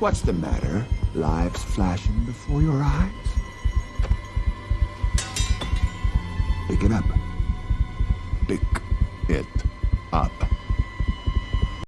What's the matter? Lives flashing before your eyes? Pick it up. Pick it up.